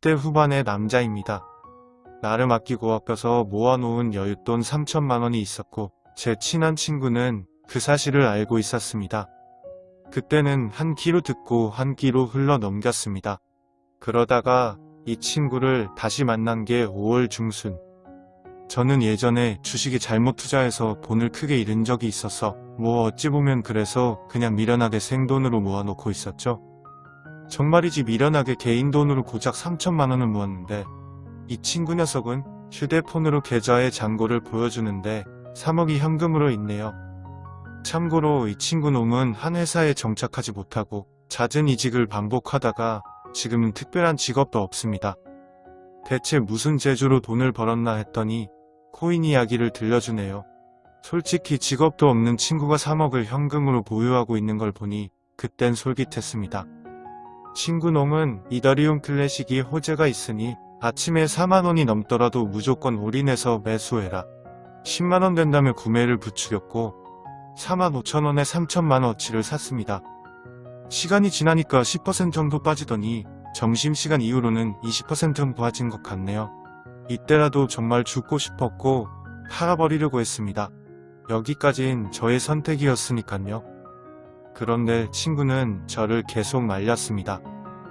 대 후반의 남자입니다. 나름 아끼고 아껴서 모아놓은 여윳돈 3천만 원이 있었고 제 친한 친구는 그 사실을 알고 있었습니다. 그때는 한 끼로 듣고 한 끼로 흘러 넘겼습니다. 그러다가 이 친구를 다시 만난 게 5월 중순. 저는 예전에 주식에 잘못 투자해서 돈을 크게 잃은 적이 있어서 뭐 어찌 보면 그래서 그냥 미련하게 생돈으로 모아놓고 있었죠. 정말이지 미련하게 개인 돈으로 고작 3천만 원을 모았는데 이 친구 녀석은 휴대폰으로 계좌의 잔고를 보여주는데 3억이 현금으로 있네요. 참고로 이 친구 놈은 한 회사에 정착하지 못하고 잦은 이직을 반복하다가 지금은 특별한 직업도 없습니다. 대체 무슨 재주로 돈을 벌었나 했더니 코인 이야기를 들려주네요. 솔직히 직업도 없는 친구가 3억을 현금으로 보유하고 있는 걸 보니 그땐 솔깃했습니다. 친구 놈은 이더리움 클래식이 호재가 있으니 아침에 4만원이 넘더라도 무조건 올인해서 매수해라. 10만원 된다면 구매를 부추겼고 4만 5천원에 3천만원어치를 샀습니다. 시간이 지나니까 10% 정도 빠지더니 점심시간 이후로는 20% 정도 빠진 것 같네요. 이때라도 정말 죽고 싶었고 팔아버리려고 했습니다. 여기까진 저의 선택이었으니깐요. 그런데 친구는 저를 계속 말렸습니다.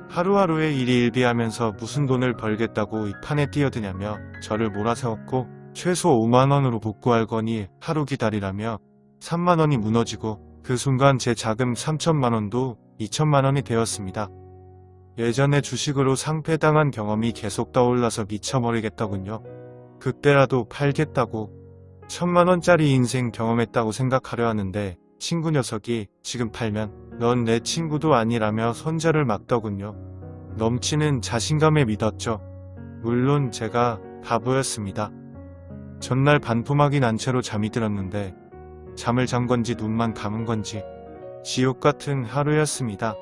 하루하루의 일이 일비하면서 무슨 돈을 벌겠다고 이 판에 뛰어드냐며 저를 몰아세웠고 최소 5만원으로 복구할 거니 하루 기다리라며 3만원이 무너지고 그 순간 제 자금 3천만원도 2천만원이 되었습니다. 예전에 주식으로 상패당한 경험이 계속 떠올라서 미쳐버리겠더군요. 그때라도 팔겠다고 천만원짜리 인생 경험했다고 생각하려 하는데 친구 녀석이 지금 팔면 넌 내 친구도 아니라며 손절을 막더군요. 넘치는 자신감에 믿었죠. 물론 제가 바보였습니다. 전날 반토막이 난 채로 잠이 들었는데 잠을 잔 건지 눈만 감은 건지 지옥 같은 하루였습니다.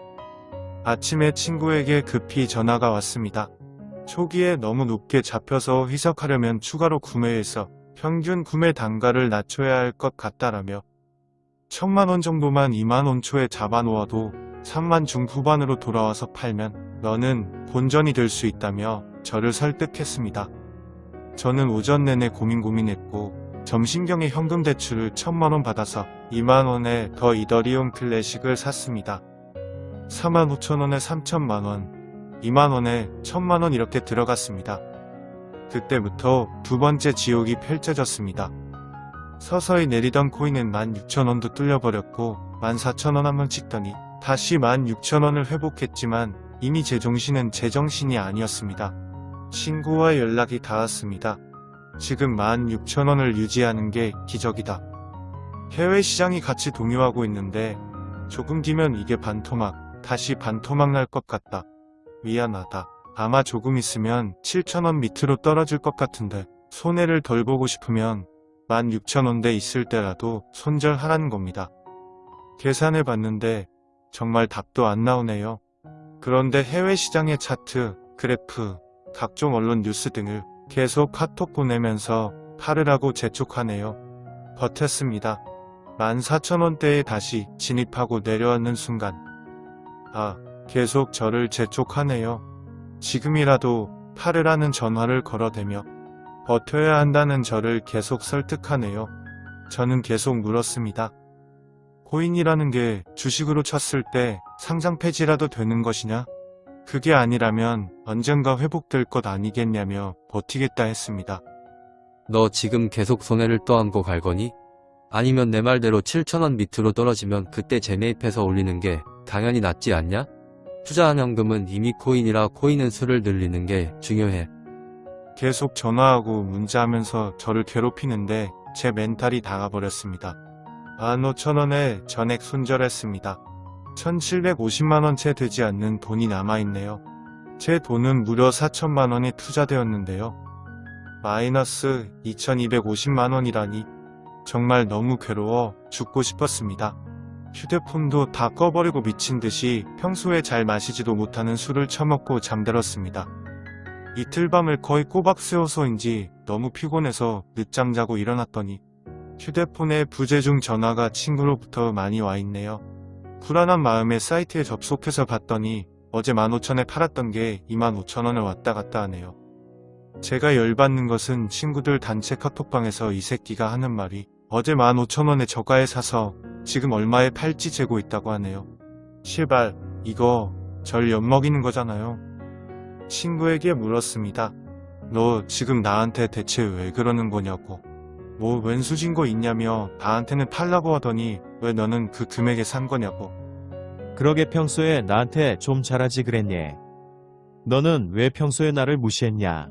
아침에 친구에게 급히 전화가 왔습니다. 초기에 너무 높게 잡혀서 희석하려면 추가로 구매해서 평균 구매 단가를 낮춰야 할 것 같다라며 천만원 정도만 2만원 초에 잡아놓아도 3만 중후반으로 돌아와서 팔면 너는 본전이 될 수 있다며 저를 설득했습니다. 저는 오전 내내 고민 고민했고 점심경에 현금 대출을 천만원 받아서 2만원에 더 이더리움 클래식을 샀습니다. 4만 5천원에 3천만원, 2만원에 천만원 이렇게 들어갔습니다. 그때부터 두 번째 지옥이 펼쳐졌습니다. 서서히 내리던 코인은 16,000원도 뚫려버렸고 14,000원 한번 찍더니 다시 16,000원을 회복했지만 이미 제 정신은 제정신이 아니었습니다. 친구와 연락이 닿았습니다. 지금 16,000원을 유지하는 게 기적이다. 해외 시장이 같이 동요하고 있는데 조금 뒤면 이게 반토막, 다시 반토막 날 것 같다. 미안하다. 아마 조금 있으면 7,000원 밑으로 떨어질 것 같은데 손해를 덜 보고 싶으면 16,000원대 있을 때라도 손절하라는 겁니다. 계산해 봤는데 정말 답도 안 나오네요. 그런데 해외 시장의 차트, 그래프, 각종 언론 뉴스 등을 계속 카톡 보내면서 팔으라고 재촉하네요. 버텼습니다. 14,000원대에 다시 진입하고 내려앉는 순간 아, 계속 저를 재촉하네요. 지금이라도 팔으라는 전화를 걸어대며 버텨야 한다는 저를 계속 설득하네요. 저는 계속 물었습니다. 코인이라는 게 주식으로 쳤을 때 상장 폐지라도 되는 것이냐? 그게 아니라면 언젠가 회복될 것 아니겠냐며 버티겠다 했습니다. 너 지금 계속 손해를 떠안고 갈 거니? 아니면 내 말대로 7천원 밑으로 떨어지면 그때 재매입해서 올리는 게 당연히 낫지 않냐? 투자한 현금은 이미 코인이라 코인은 수를 늘리는 게 중요해. 계속 전화하고 문자하면서 저를 괴롭히는데 제 멘탈이 나가버렸습니다. 15,000원에 전액 손절했습니다. 1,750만원 채 되지 않는 돈이 남아있네요. 제 돈은 무려 4천만원이 투자되었는데요. 마이너스 2,250만원이라니 정말 너무 괴로워 죽고 싶었습니다. 휴대폰도 다 꺼버리고 미친 듯이 평소에 잘 마시지도 못하는 술을 처먹고 잠들었습니다. 이틀 밤을 거의 꼬박 세워서인지 너무 피곤해서 늦잠 자고 일어났더니 휴대폰에 부재중 전화가 친구로부터 많이 와 있네요. 불안한 마음에 사이트에 접속해서 봤더니 어제 15,000에 팔았던 게 25,000원을 왔다 갔다 하네요. 제가 열받는 것은 친구들 단체 카톡방에서 이 새끼가 하는 말이 어제 15,000원에 저가에 사서 지금 얼마에 팔지 재고 있다고 하네요. 시발, 이거 절 엿먹이는 거잖아요. 친구에게 물었습니다. 너 지금 나한테 대체 왜 그러는 거냐고. 뭐 왼수진 거 있냐며 나한테는 팔라고 하더니 왜 너는 그 금액에 산 거냐고. 그러게 평소에 나한테 좀 잘하지 그랬니? 너는 왜 평소에 나를 무시했냐?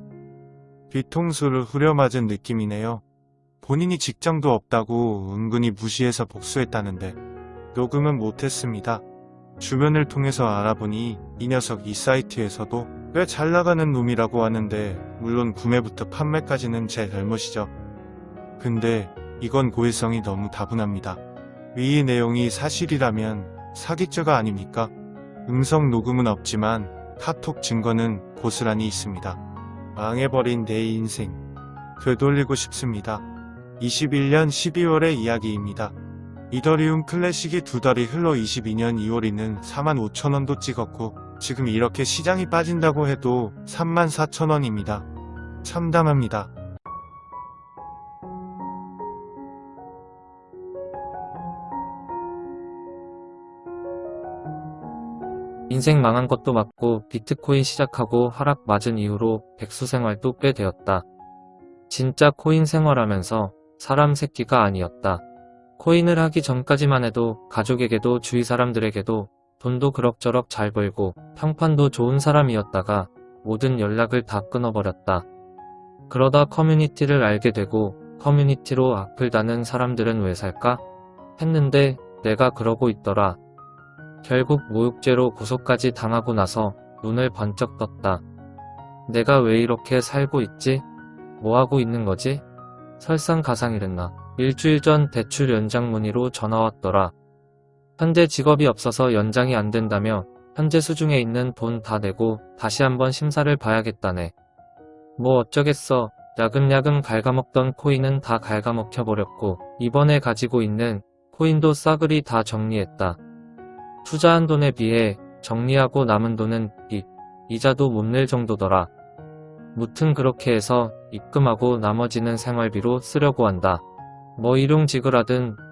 뒤통수를 후려맞은 느낌이네요. 본인이 직장도 없다고 은근히 무시해서 복수했다는데 녹음은 못했습니다. 주변을 통해서 알아보니 이 녀석 이 사이트에서도 꽤 잘 나가는 놈이라고 하는데 물론 구매부터 판매까지는 제 잘못이죠. 근데 이건 고의성이 너무 다분합니다. 위의 내용이 사실이라면 사기죄가 아닙니까? 음성 녹음은 없지만 카톡 증거는 고스란히 있습니다. 망해버린 내 인생 되돌리고 싶습니다. 21년 12월의 이야기입니다. 이더리움 클래식이 두 달이 흘러 22년 2월에는 45,000원도 찍었고 지금 이렇게 시장이 빠진다고 해도 34,000원입니다. 참담합니다. 인생 망한 것도 맞고 비트코인 시작하고 하락 맞은 이후로 백수 생활도 꽤 되었다. 진짜 코인 생활하면서 사람 새끼가 아니었다. 코인을 하기 전까지만 해도 가족에게도 주위 사람들에게도 돈도 그럭저럭 잘 벌고 평판도 좋은 사람이었다가 모든 연락을 다 끊어버렸다. 그러다 커뮤니티를 알게 되고 커뮤니티로 악플 다는 사람들은 왜 살까? 했는데 내가 그러고 있더라. 결국 모욕죄로 구속까지 당하고 나서 눈을 번쩍 떴다. 내가 왜 이렇게 살고 있지? 뭐 하고 있는 거지? 설상가상이랬나. 일주일 전 대출 연장 문의로 전화 왔더라. 현재 직업이 없어서 연장이 안 된다며 현재 수중에 있는 돈 다 내고 다시 한번 심사를 봐야겠다네. 뭐 어쩌겠어. 야금야금 갉아먹던 코인은 다 갉아먹혀버렸고 이번에 가지고 있는 코인도 싸그리 다 정리했다. 투자한 돈에 비해 정리하고 남은 돈은 빚, 이자도 못 낼 정도더라. 무튼 그렇게 해서 입금하고 나머지는 생활비로 쓰려고 한다. 뭐 일용직을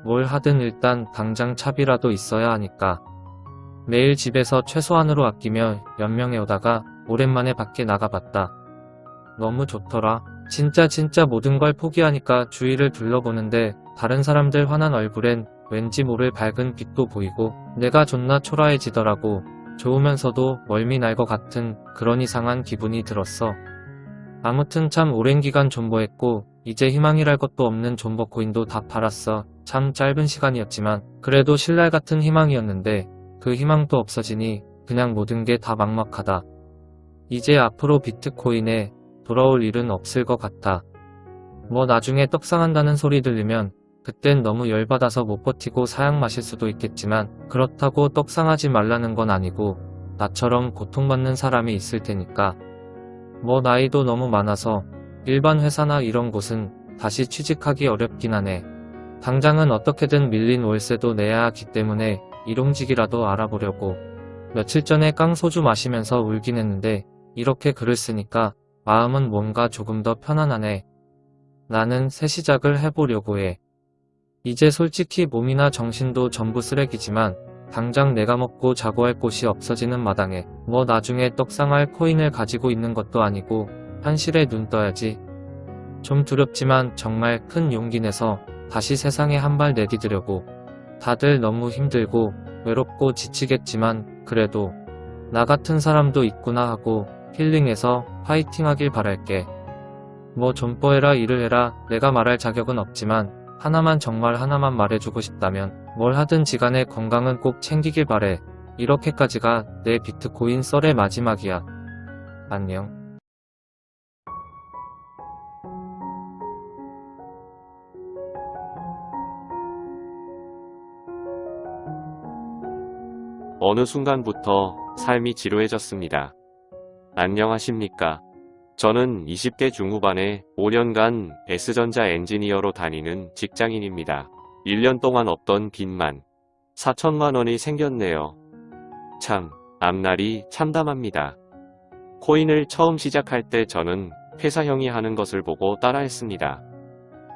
뭘 하든 일단 당장 차비라도 있어야 하니까. 매일 집에서 최소한으로 아끼며 연명해 오다가 오랜만에 밖에 나가봤다. 너무 좋더라. 진짜 진짜 모든 걸 포기하니까 주위를 둘러보는데 다른 사람들 환한 얼굴엔 왠지 모를 밝은 빛도 보이고 내가 존나 초라해지더라고. 좋으면서도 멀미 날 것 같은 그런 이상한 기분이 들었어. 아무튼 참 오랜 기간 존버했고 이제 희망이랄 것도 없는 존버 코인도 다 팔았어. 참 짧은 시간이었지만 그래도 신랄 같은 희망이었는데 그 희망도 없어지니 그냥 모든 게 다 막막하다. 이제 앞으로 비트코인에 돌아올 일은 없을 것 같아. 뭐 나중에 떡상한다는 소리 들리면 그땐 너무 열받아서 못 버티고 사양 마실 수도 있겠지만 그렇다고 떡상하지 말라는 건 아니고 나처럼 고통받는 사람이 있을 테니까. 뭐 나이도 너무 많아서 일반 회사나 이런 곳은 다시 취직하기 어렵긴 하네. 당장은 어떻게든 밀린 월세도 내야 하기 때문에 일용직이라도 알아보려고. 며칠 전에 깡 소주 마시면서 울긴 했는데 이렇게 글을 쓰니까 마음은 뭔가 조금 더 편안하네. 나는 새 시작을 해보려고 해. 이제 솔직히 몸이나 정신도 전부 쓰레기지만 당장 내가 먹고 자고 할 곳이 없어지는 마당에 뭐 나중에 떡상할 코인을 가지고 있는 것도 아니고 현실에 눈 떠야지. 좀 두렵지만 정말 큰 용기 내서 다시 세상에 한 발 내디디려고. 다들 너무 힘들고 외롭고 지치겠지만 그래도 나 같은 사람도 있구나 하고 힐링해서 파이팅 하길 바랄게. 뭐 존버해라 일을 해라 내가 말할 자격은 없지만 하나만 정말 하나만 말해주고 싶다면 뭘 하든 지 간에 건강은 꼭 챙기길 바래. 이렇게까지가 내 비트코인 썰의 마지막이야. 안녕. 어느 순간부터 삶이 지루해졌습니다. 안녕하십니까. 저는 20대 중후반에 5년간 S전자 엔지니어로 다니는 직장인입니다. 1년 동안 없던 빚만 4천만 원이 생겼네요. 참, 앞날이 참담합니다. 코인을 처음 시작할 때 저는 회사 형이 하는 것을 보고 따라했습니다.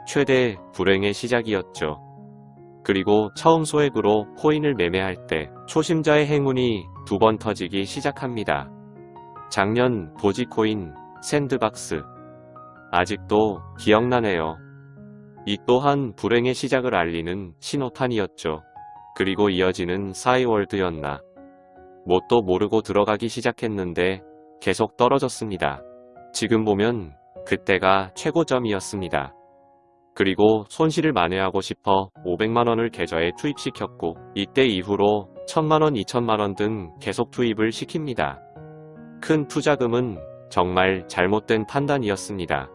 최대 불행의 시작이었죠. 그리고 처음 소액으로 코인을 매매할 때 초심자의 행운이 두 번 터지기 시작합니다. 작년 도지코인 샌드박스. 아직도 기억나네요. 이 또한 불행의 시작을 알리는 신호탄이었죠. 그리고 이어지는 싸이월드였나. 뭣도 모르고 들어가기 시작했는데 계속 떨어졌습니다. 지금 보면 그때가 최고점이었습니다. 그리고 손실을 만회하고 싶어 500만원을 계좌에 투입시켰고 이때 이후로 1000만원, 2000만원 등 계속 투입을 시킵니다. 큰 투자금은 정말 잘못된 판단이었습니다.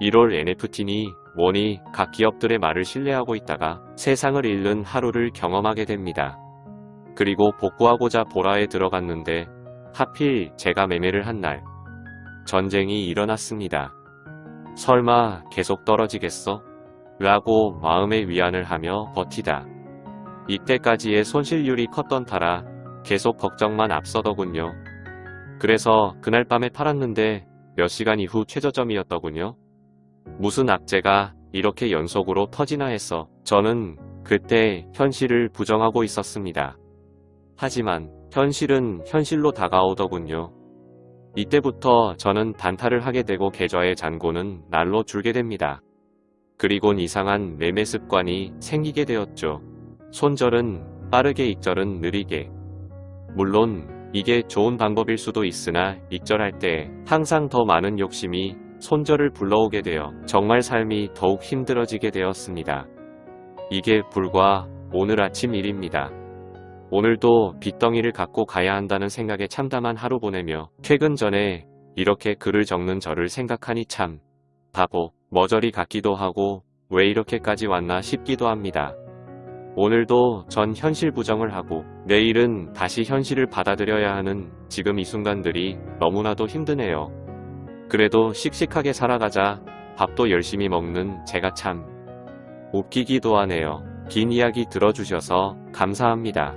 1월 NFT니 뭐니 각 기업들의 말을 신뢰하고 있다가 세상을 잃는 하루를 경험하게 됩니다. 그리고 복구하고자 보라에 들어갔는데 하필 제가 매매를 한 날 전쟁이 일어났습니다. 설마 계속 떨어지겠어? 라고 마음의 위안을 하며 버티다. 이때까지의 손실률이 컸던 타라 계속 걱정만 앞서더군요. 그래서 그날 밤에 팔았는데 몇 시간 이후 최저점이었더군요. 무슨 악재가 이렇게 연속으로 터지나 해서 저는 그때 현실을 부정하고 있었습니다. 하지만 현실은 현실로 다가오더군요. 이때부터 저는 단타를 하게 되고 계좌의 잔고는 날로 줄게 됩니다. 그리곤 이상한 매매 습관이 생기게 되었죠. 손절은 빠르게 익절은 느리게. 물론 이게 좋은 방법일 수도 있으나 익절할 때 항상 더 많은 욕심이 손절을 불러오게 되어 정말 삶이 더욱 힘들어지게 되었습니다. 이게 불과 오늘 아침 일입니다. 오늘도 빚덩이를 갖고 가야 한다는 생각에 참담한 하루 보내며 퇴근 전에 이렇게 글을 적는 저를 생각하니 참 바보, 머저리 같기도 하고 왜 이렇게까지 왔나 싶기도 합니다. 오늘도 전 현실 부정을 하고 내일은 다시 현실을 받아들여야 하는 지금 이 순간들이 너무나도 힘드네요. 그래도 씩씩하게 살아가자 밥도 열심히 먹는 제가 참 웃기기도 하네요. 긴 이야기 들어주셔서 감사합니다.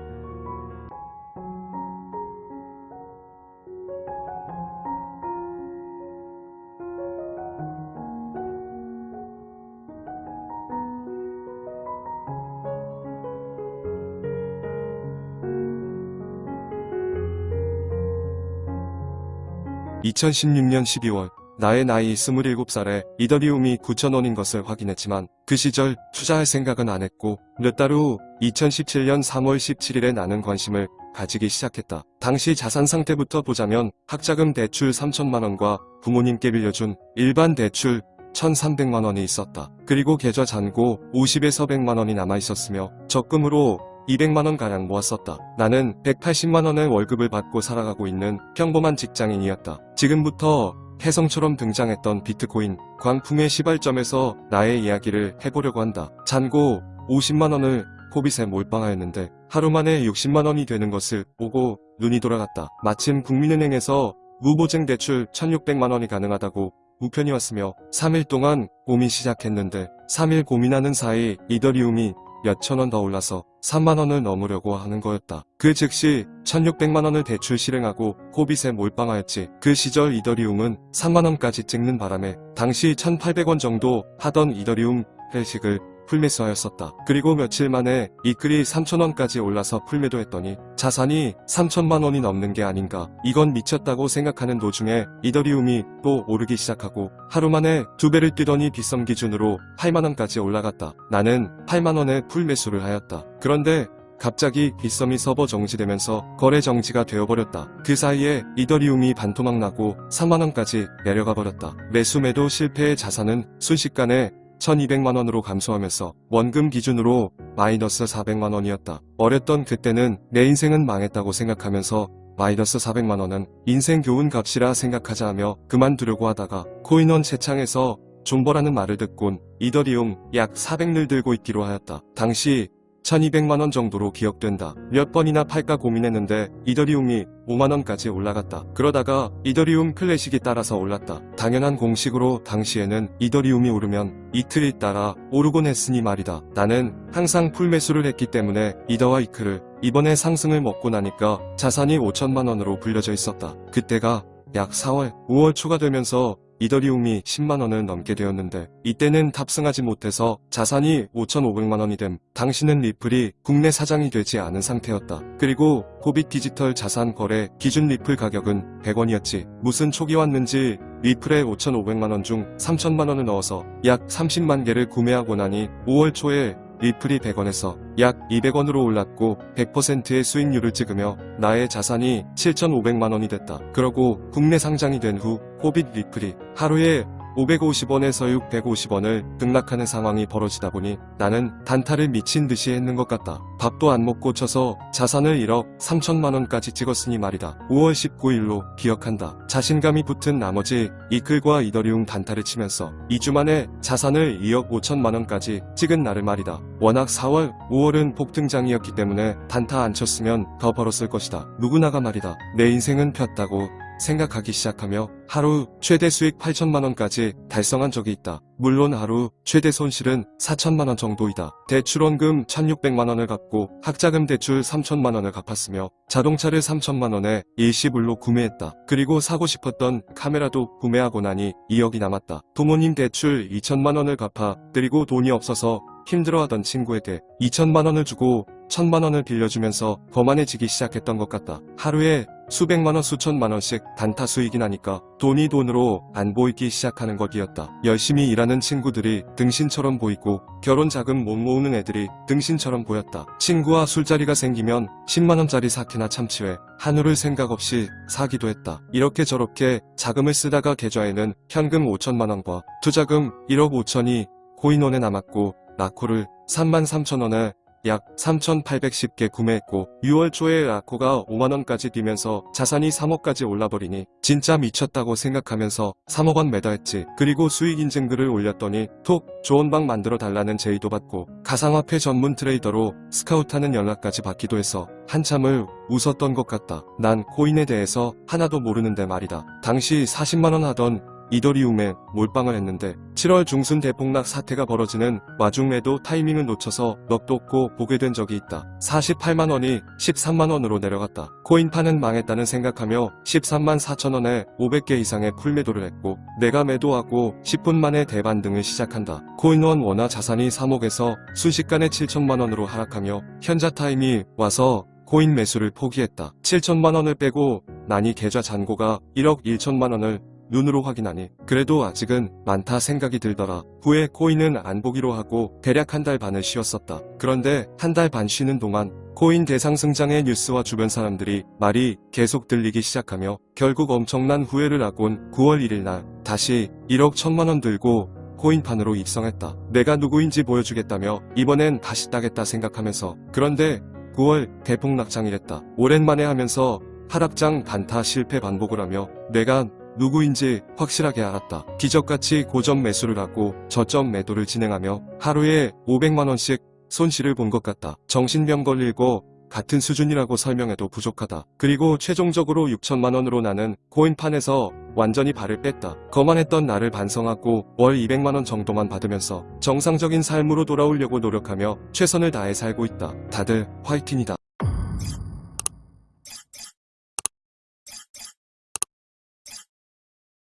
2016년 12월 나의 나이 27살에 이더리움이 9,000원인 것을 확인했지만 그 시절 투자할 생각은 안 했고 몇 달 후 2017년 3월 17일에 나는 관심을 가지기 시작했다. 당시 자산 상태부터 보자면 학자금 대출 3천만원과 부모님께 빌려준 일반 대출 1,300만원이 있었다. 그리고 계좌 잔고 50에서 100만원이 남아있었으며 적금으로 200만원 가량 모았었다. 나는 180만원의 월급을 받고 살아가고 있는 평범한 직장인이었다. 지금부터 혜성처럼 등장했던 비트코인 광풍의 시발점에서 나의 이야기를 해보려고 한다. 잔고 50만원을 코빗에 몰빵하였는데 하루 만에 60만원이 되는 것을 보고 눈이 돌아갔다. 마침 국민은행에서 무보증 대출 1600만원이 가능하다고 우편이 왔으며 3일 동안 고민 시작했는데 3일 고민하는 사이 이더리움이 몇천 원 더 올라서 3만 원을 넘으려고 하는 거였다. 그 즉시 1600만 원을 대출 실행하고 코빗에 몰빵하였지. 그 시절 이더리움은 3만 원까지 찍는 바람에 당시 1800원 정도 하던 이더리움 회식을 풀매수하였었다. 그리고 며칠 만에 이 글이 3천원까지 올라서 풀매도 했더니 자산이 3천만 원이 넘는 게 아닌가. 이건 미쳤다고 생각하는 도중에 이더리움이 또 오르기 시작하고 하루 만에 두 배를 뛰더니 빗썸 기준으로 8만 원까지 올라갔다. 나는 8만 원에 풀매수를 하였다. 그런데 갑자기 빗썸이 서버 정지되면서 거래 정지가 되어버렸다. 그 사이에 이더리움이 반토막 나고 3만원까지 내려가 버렸다. 매수 매도 실패의 자산은 순식간에 1200만원으로 감소하면서 원금 기준으로 마이너스 400만원이었다. 어렸던 그때는 내 인생은 망했다고 생각하면서 마이너스 400만원은 인생 교훈 값이라 생각하자 하며 그만두려고 하다가 코인원 채창에서 존버라는 말을 듣곤 이더리움 약 400를 들고 있기로 하였다. 당시 1200만원 정도로 기억된다. 몇 번이나 팔까 고민했는데 이더리움이 5만원까지 올라갔다. 그러다가 이더리움 클래식이 따라서 올랐다. 당연한 공식으로 당시에는 이더리움이 오르면 이틀 있다가 오르곤 했으니 말이다. 나는 항상 풀매수를 했기 때문에 이더와 이크를 이번에 상승을 먹고 나니까 자산이 5천만원으로 불려져 있었다. 그때가 약 4월, 5월 초가 되면서 이더리움이 10만원을 넘게 되었는데 이때는 탑승하지 못해서 자산이 5,500만원이 됨. 당시는 리플이 국내 상장이 되지 않은 상태였다. 그리고 코빗 디지털 자산 거래 기준 리플 가격은 100원이었지. 무슨 촉이 왔는지 리플에 5,500만원 중 3천만원을 넣어서 약 30만 개를 구매하고 나니 5월 초에 리플이 100원에서 약 200원으로 올랐고 100%의 수익률을 찍으며 나의 자산이 7,500만원이 됐다. 그러고 국내 상장이 된 후 코빗 리플이 하루에 550원에서 650원을 등락하는 상황이 벌어지다 보니 나는 단타를 미친 듯이 했는 것 같다. 밥도 안 먹고 쳐서 자산을 1억 3천만원까지 찍었으니 말이다. 5월 19일로 기억한다. 자신감이 붙은 나머지 이클과 이더리움 단타를 치면서 2주 만에 자산을 2억 5천만원까지 찍은 날을 말이다. 워낙 4월, 5월은 폭등장이었기 때문에 단타 안 쳤으면 더 벌었을 것이다. 누구나가 말이다. 내 인생은 폈다고 생각하기 시작하며 하루 최대 수익 8천만원까지 달성한 적이 있다. 물론 하루 최대 손실은 4천만원 정도이다. 대출원금 1600만원을 갚고 학자금 대출 3천만원을 갚았으며 자동차를 3천만원에 일시불로 구매했다. 그리고 사고 싶었던 카메라도 구매하고 나니 2억이 남았다. 부모님 대출 2천만원을 갚아 그리고 돈이 없어서 힘들어하던 친구에게 2천만원을 주고 천만원을 빌려주면서 거만해지기 시작했던 것 같다. 하루에 수백만원 수천만원씩 단타 수익이 나니까 돈이 돈으로 안 보이기 시작하는 것이었다. 열심히 일하는 친구들이 등신처럼 보이고 결혼 자금 못 모으는 애들이 등신처럼 보였다. 친구와 술자리가 생기면 10만원짜리 사케나 참치회 한우를 생각 없이 사기도 했다. 이렇게 저렇게 자금을 쓰다가 계좌에는 현금 5천만원과 투자금 1억 5천이 코인원에 남았고 라코를 3만 3천원에 약 3,810개 구매했고 6월 초에 라코가 5만원까지 뛰면서 자산이 3억까지 올라버리니 진짜 미쳤다고 생각하면서 3억원 매도했지. 그리고 수익 인증글을 올렸더니 톡 좋은 방 만들어 달라는 제의도 받고 가상화폐 전문 트레이더로 스카우트하는 연락까지 받기도 해서 한참을 웃었던 것 같다. 난 코인에 대해서 하나도 모르는데 말이다. 당시 40만원 하던 이더리움에 몰빵을 했는데 7월 중순 대폭락 사태가 벌어지는 와중 매도 타이밍을 놓쳐서 넋 놓고 보게 된 적이 있다. 48만원이 13만원으로 내려갔다. 코인판은 망했다는 생각하며 13만 4천원에 500개 이상의 풀매도를 했고 내가 매도하고 10분 만에 대반등을 시작한다. 코인원 원화 자산이 3억에서 순식간에 7천만원으로 하락하며 현자 타임이 와서 코인 매수를 포기했다. 7천만원을 빼고 나니 계좌 잔고가 1억 1천만원을 눈으로 확인하니 그래도 아직은 많다 생각이 들더라. 후에 코인은 안 보기로 하고 대략 한 달 반을 쉬었었다. 그런데 한 달 반 쉬는 동안 코인 대상승장의 뉴스와 주변 사람들이 말이 계속 들리기 시작하며 결국 엄청난 후회를 하곤 9월 1일 날 다시 1억 1천만원 들고 코인판으로 입성했다. 내가 누구인지 보여주겠다며 이번엔 다시 따겠다 생각하면서 그런데 9월 대폭락장이랬다. 오랜만에 하면서 하락장 단타 실패 반복을 하며 내가 누구인지 확실하게 알았다. 기적같이 고점 매수를 하고 저점 매도를 진행하며 하루에 500만원씩 손실을 본 것 같다. 정신병 걸리고 같은 수준이라고 설명해도 부족하다. 그리고 최종적으로 6천만원으로 나는 코인판에서 완전히 발을 뺐다. 거만했던 나를 반성하고 월 200만원 정도만 받으면서 정상적인 삶으로 돌아오려고 노력하며 최선을 다해 살고 있다. 다들 화이팅이다.